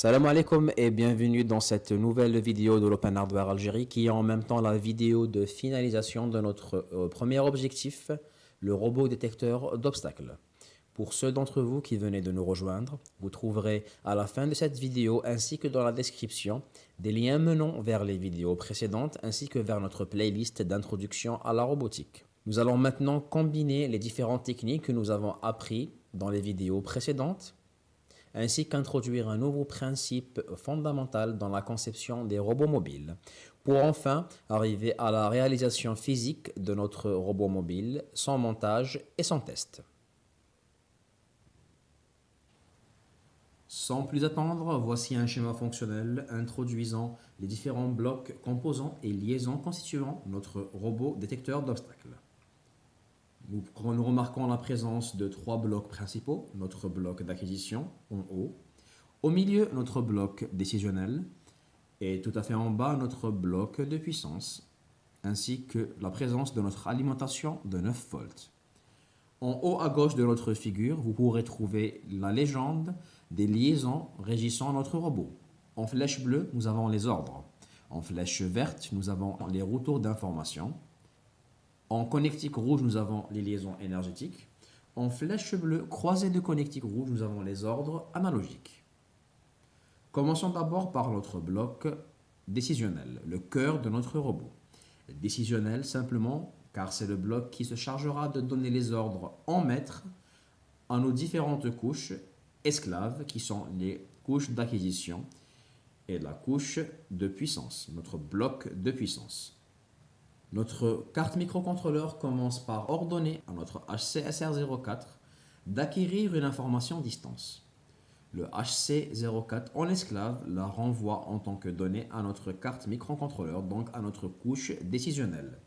Salam alaikum et bienvenue dans cette nouvelle vidéo de l'Open Hardware Algérie qui est en même temps la vidéo de finalisation de notre euh, premier objectif, le robot détecteur d'obstacles. Pour ceux d'entre vous qui venez de nous rejoindre, vous trouverez à la fin de cette vidéo ainsi que dans la description des liens menant vers les vidéos précédentes ainsi que vers notre playlist d'introduction à la robotique. Nous allons maintenant combiner les différentes techniques que nous avons appris dans les vidéos précédentes ainsi qu'introduire un nouveau principe fondamental dans la conception des robots mobiles, pour enfin arriver à la réalisation physique de notre robot mobile, son montage et son test. Sans plus attendre, voici un schéma fonctionnel introduisant les différents blocs, composants et liaisons constituant notre robot détecteur d'obstacles. Nous, remarquons la présence de trois blocs principaux, notre bloc d'acquisition en haut, au milieu notre bloc décisionnel et tout à fait en bas notre bloc de puissance, ainsi que la présence de notre alimentation de 9 volts. En haut à gauche de notre figure, vous pourrez trouver la légende des liaisons régissant notre robot. En flèche bleue, nous avons les ordres. En flèche verte, nous avons les retours d'informations. En connectique rouge, nous avons les liaisons énergétiques. En flèche bleue croisée de connectique rouge, nous avons les ordres analogiques. Commençons d'abord par notre bloc décisionnel, le cœur de notre robot. Décisionnel simplement car c'est le bloc qui se chargera de donner les ordres en mètres à nos différentes couches esclaves qui sont les couches d'acquisition et la couche de puissance, notre bloc de puissance. Notre carte microcontrôleur commence par ordonner à notre HCSR04 d'acquérir une information distance. Le HC04 en esclave la renvoie en tant que donnée à notre carte microcontrôleur, donc à notre couche décisionnelle.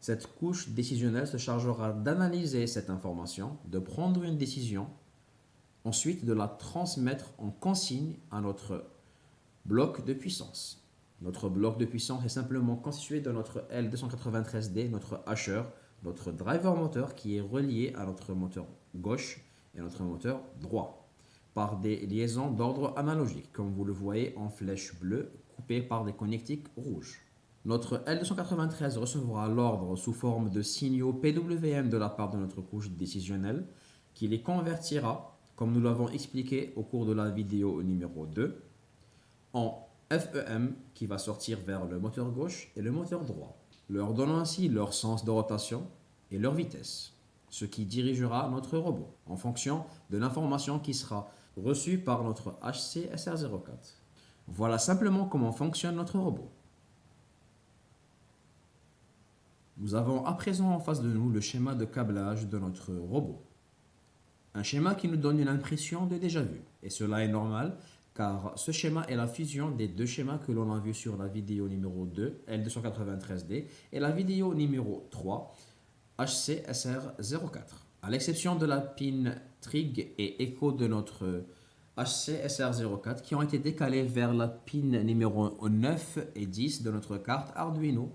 Cette couche décisionnelle se chargera d'analyser cette information, de prendre une décision, ensuite de la transmettre en consigne à notre bloc de puissance. Notre bloc de puissance est simplement constitué de notre L293D, notre hasher, notre driver moteur qui est relié à notre moteur gauche et notre moteur droit par des liaisons d'ordre analogique, comme vous le voyez en flèche bleue coupée par des connectiques rouges. Notre L293 recevra l'ordre sous forme de signaux PWM de la part de notre couche décisionnelle qui les convertira, comme nous l'avons expliqué au cours de la vidéo numéro 2, en FEM qui va sortir vers le moteur gauche et le moteur droit, leur donnant ainsi leur sens de rotation et leur vitesse, ce qui dirigera notre robot en fonction de l'information qui sera reçue par notre HC-SR04. Voilà simplement comment fonctionne notre robot. Nous avons à présent en face de nous le schéma de câblage de notre robot. Un schéma qui nous donne une impression de déjà vu, et cela est normal car ce schéma est la fusion des deux schémas que l'on a vu sur la vidéo numéro 2, L293D, et la vidéo numéro 3, HCSR04. À l'exception de la pin trig et écho de notre HCSR04 qui ont été décalés vers la pin numéro 9 et 10 de notre carte Arduino,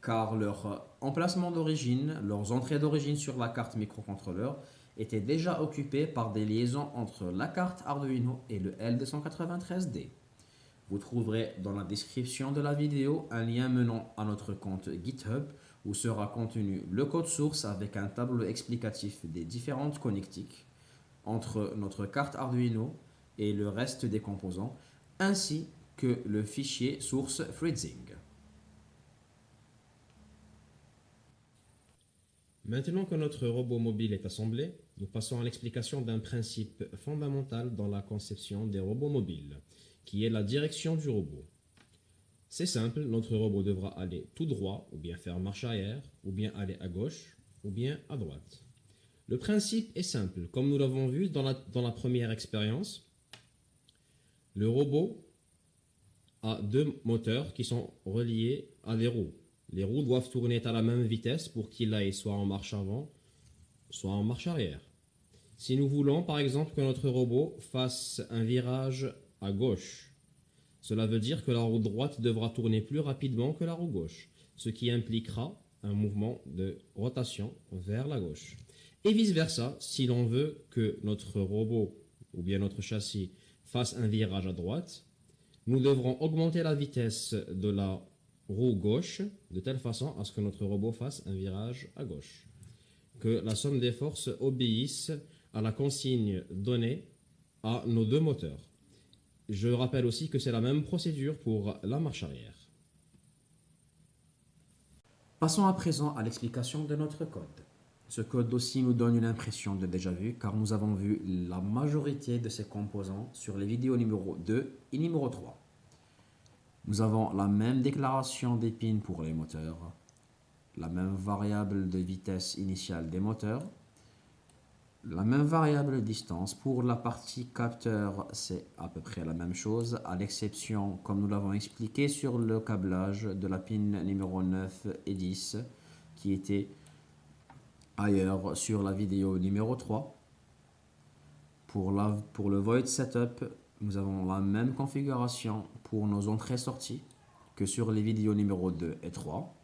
car leur emplacement d'origine, leurs entrées d'origine sur la carte microcontrôleur était déjà occupé par des liaisons entre la carte Arduino et le L293D. Vous trouverez dans la description de la vidéo un lien menant à notre compte GitHub où sera contenu le code source avec un tableau explicatif des différentes connectiques entre notre carte Arduino et le reste des composants, ainsi que le fichier source Freezing. Maintenant que notre robot mobile est assemblé, nous passons à l'explication d'un principe fondamental dans la conception des robots mobiles, qui est la direction du robot. C'est simple, notre robot devra aller tout droit, ou bien faire marche arrière, ou bien aller à gauche, ou bien à droite. Le principe est simple, comme nous l'avons vu dans la, première expérience. Le robot a deux moteurs qui sont reliés à des roues. Les roues doivent tourner à la même vitesse pour qu'il aille soit en marche avant, soit en marche arrière. Si nous voulons par exemple que notre robot fasse un virage à gauche, cela veut dire que la roue droite devra tourner plus rapidement que la roue gauche, ce qui impliquera un mouvement de rotation vers la gauche. Et vice versa, si l'on veut que notre robot ou bien notre châssis fasse un virage à droite, nous devrons augmenter la vitesse de la roue gauche de telle façon à ce que notre robot fasse un virage à gauche. Que la somme des forces obéisse à la consigne donnée à nos deux moteurs. Je rappelle aussi que c'est la même procédure pour la marche arrière. Passons à présent à l'explication de notre code. Ce code aussi nous donne une impression de déjà vu car nous avons vu la majorité de ses composants sur les vidéos numéro 2 et numéro 3. Nous avons la même déclaration d'épines pour les moteurs, la même variable de vitesse initiale des moteurs, la même variable distance. Pour la partie capteur, c'est à peu près la même chose, à l'exception, comme nous l'avons expliqué, sur le câblage de la pin numéro 9 et 10, qui était ailleurs sur la vidéo numéro 3. Pour, le void setup, nous avons la même configuration pour nos entrées-sorties que sur les vidéos numéro 2 et 3.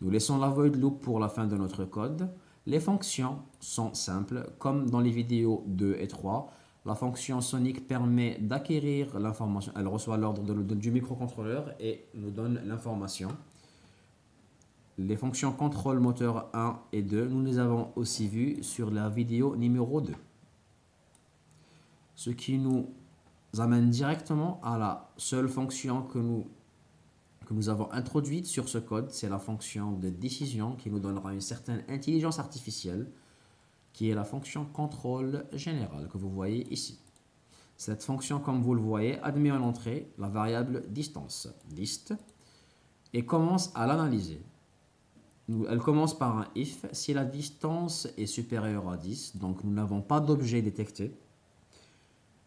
Nous laissons la void loop pour la fin de notre code. Les fonctions sont simples, comme dans les vidéos 2 et 3. La fonction sonic permet d'acquérir l'information. Elle reçoit l'ordre du microcontrôleur et nous donne l'information. Les fonctions contrôle moteur 1 et 2, nous les avons aussi vues sur la vidéo numéro 2. Ce qui nous amène directement à la seule fonction que nous que nous avons introduite sur ce code, c'est la fonction de décision qui nous donnera une certaine intelligence artificielle, qui est la fonction contrôle général que vous voyez ici. Cette fonction, comme vous le voyez, admet en entrée la variable distance, dist, et commence à l'analyser. Elle commence par un if si la distance est supérieure à 10, donc nous n'avons pas d'objet détecté.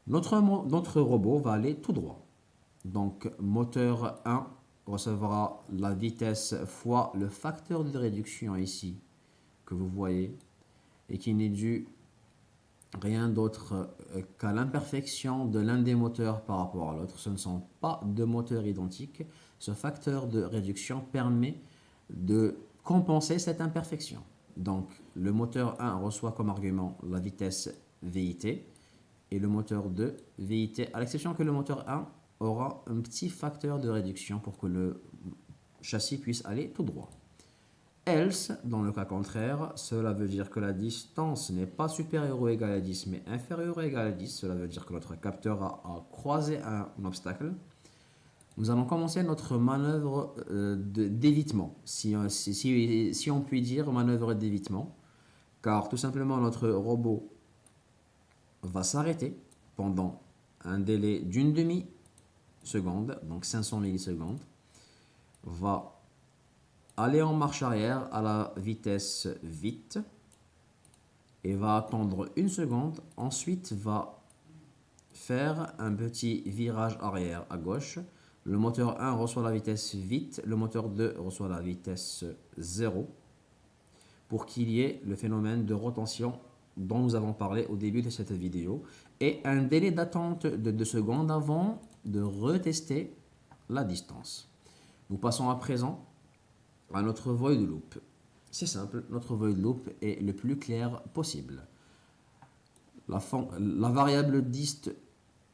Notre, robot va aller tout droit. Donc moteur 1 recevra la vitesse fois le facteur de réduction ici que vous voyez et qui n'est dû rien d'autre euh, qu'à l'imperfection de l'un des moteurs par rapport à l'autre. Ce ne sont pas deux moteurs identiques. Ce facteur de réduction permet de compenser cette imperfection. Donc le moteur 1 reçoit comme argument la vitesse VIT et le moteur 2 VIT, à l'exception que le moteur 1 aura un petit facteur de réduction pour que le châssis puisse aller tout droit. Else, dans le cas contraire, cela veut dire que la distance n'est pas supérieure ou égale à 10, mais inférieure ou égale à 10. Cela veut dire que notre capteur a, croisé un, obstacle. Nous allons commencer notre manœuvre euh, d'évitement, si, si, si on peut dire manœuvre d'évitement, car tout simplement notre robot va s'arrêter pendant un délai d'une demi secondes, donc 500 millisecondes, va aller en marche arrière à la vitesse vite et va attendre une seconde. Ensuite, va faire un petit virage arrière à gauche. Le moteur 1 reçoit la vitesse vite, le moteur 2 reçoit la vitesse 0 pour qu'il y ait le phénomène de rotation dont nous avons parlé au début de cette vidéo et un délai d'attente de 2 secondes avant de retester la distance. Nous passons à présent à notre void loop. C'est simple, notre void loop est le plus clair possible. La, variable dist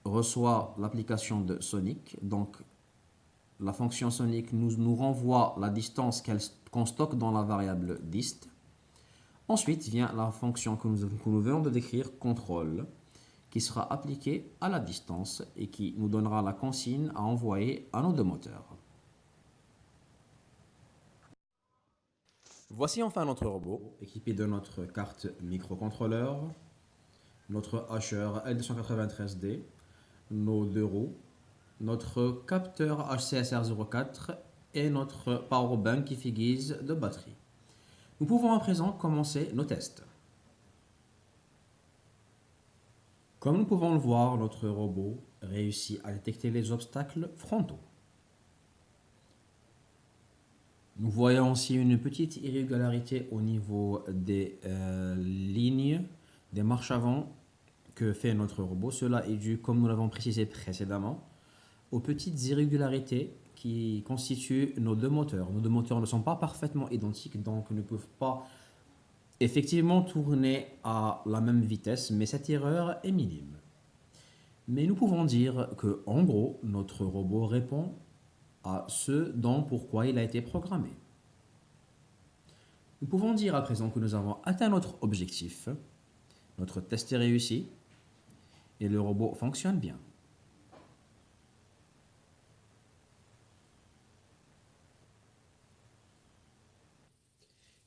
reçoit l'application de sonic, donc la fonction sonic nous, nous renvoie la distance qu'on stocke dans la variable dist. Ensuite vient la fonction que nous, que nous venons de décrire, contrôle, qui sera appliqué à la distance et qui nous donnera la consigne à envoyer à nos deux moteurs. Voici enfin notre robot, équipé de notre carte microcontrôleur, notre Asher L293D, nos deux roues, notre capteur HCSR04 et notre powerbank qui fait guise de batterie. Nous pouvons à présent commencer nos tests. Comme nous pouvons le voir, notre robot réussit à détecter les obstacles frontaux. Nous voyons aussi une petite irrégularité au niveau des euh, lignes, des marches avant que fait notre robot. Cela est dû, comme nous l'avons précisé précédemment, aux petites irrégularités qui constituent nos deux moteurs. Nos deux moteurs ne sont pas parfaitement identiques, donc ne peuvent pas effectivement tourner à la même vitesse, mais cette erreur est minime. Mais nous pouvons dire que, en gros, notre robot répond à ce dont pourquoi il a été programmé. Nous pouvons dire à présent que nous avons atteint notre objectif, notre test est réussi et le robot fonctionne bien.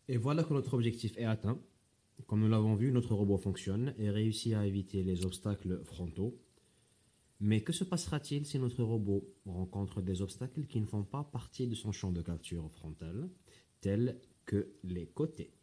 Et voilà que notre objectif est atteint. Comme nous l'avons vu, notre robot fonctionne et réussit à éviter les obstacles frontaux. Mais que se passera-t-il si notre robot rencontre des obstacles qui ne font pas partie de son champ de capture frontal, tels que les côtés?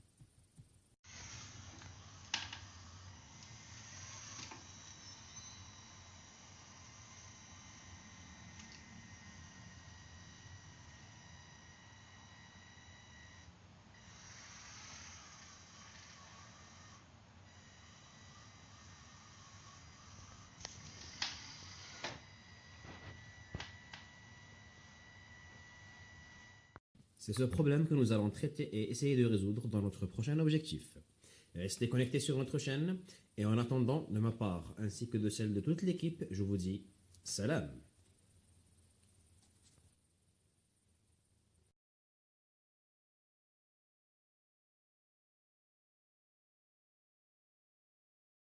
C'est ce problème que nous allons traiter et essayer de résoudre dans notre prochain objectif. Restez connectés sur notre chaîne et en attendant, de ma part ainsi que de celle de toute l'équipe, je vous dis salam